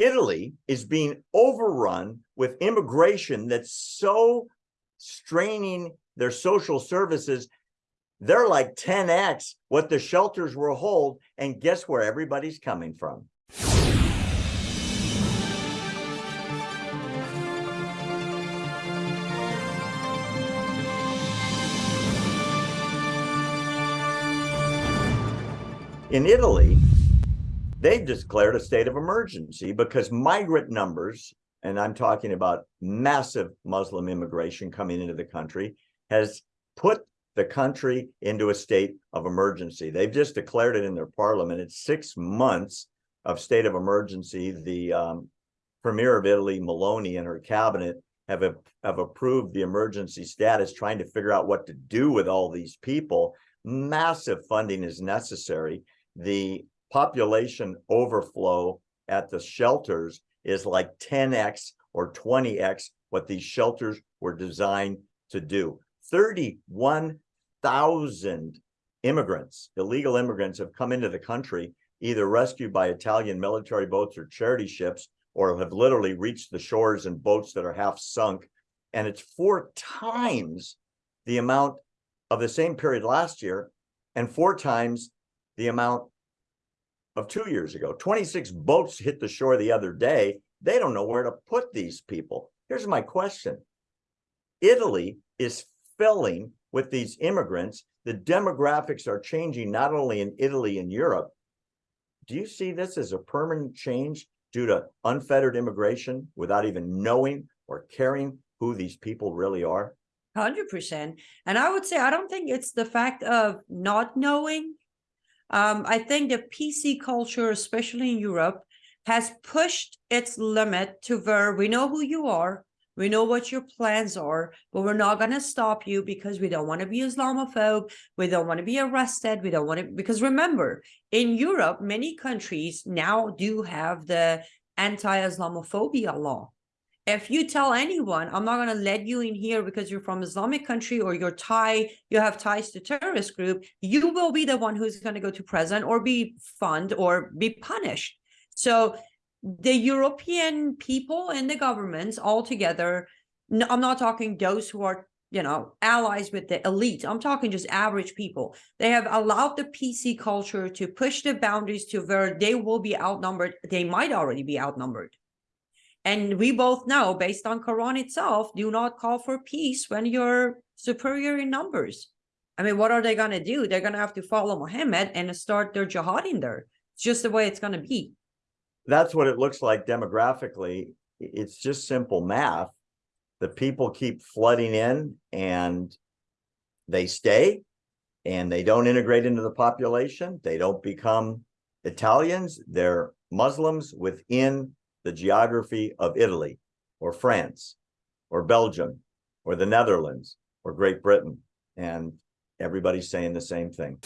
Italy is being overrun with immigration that's so straining their social services. They're like 10x what the shelters will hold. And guess where everybody's coming from? In Italy, they've declared a state of emergency because migrant numbers, and I'm talking about massive Muslim immigration coming into the country, has put the country into a state of emergency. They've just declared it in their parliament. It's six months of state of emergency. The um, premier of Italy, Meloni, and her cabinet have, have approved the emergency status, trying to figure out what to do with all these people. Massive funding is necessary the population overflow at the shelters is like 10x or 20x what these shelters were designed to do. 31,000 immigrants, illegal immigrants have come into the country, either rescued by Italian military boats or charity ships, or have literally reached the shores in boats that are half sunk. And it's four times the amount of the same period last year and four times the amount of two years ago. 26 boats hit the shore the other day. They don't know where to put these people. Here's my question. Italy is filling with these immigrants. The demographics are changing not only in Italy and Europe. Do you see this as a permanent change due to unfettered immigration without even knowing or caring who these people really are? 100%. And I would say, I don't think it's the fact of not knowing um, I think the PC culture, especially in Europe, has pushed its limit to where we know who you are, we know what your plans are, but we're not going to stop you because we don't want to be Islamophobe. We don't want to be arrested. We don't want to, because remember, in Europe, many countries now do have the anti-Islamophobia law if you tell anyone i'm not going to let you in here because you're from islamic country or you're thai you have ties to terrorist group you will be the one who's going to go to prison or be fined or be punished. So the european people and the governments all together i'm not talking those who are you know allies with the elite i'm talking just average people. They have allowed the pc culture to push the boundaries to where they will be outnumbered they might already be outnumbered and we both know, based on Quran itself, do not call for peace when you're superior in numbers. I mean, what are they going to do? They're going to have to follow Muhammad and start their jihad in there. It's just the way it's going to be. That's what it looks like demographically. It's just simple math. The people keep flooding in and they stay and they don't integrate into the population. They don't become Italians. They're Muslims within the geography of Italy or France or Belgium or the Netherlands or Great Britain. And everybody's saying the same thing.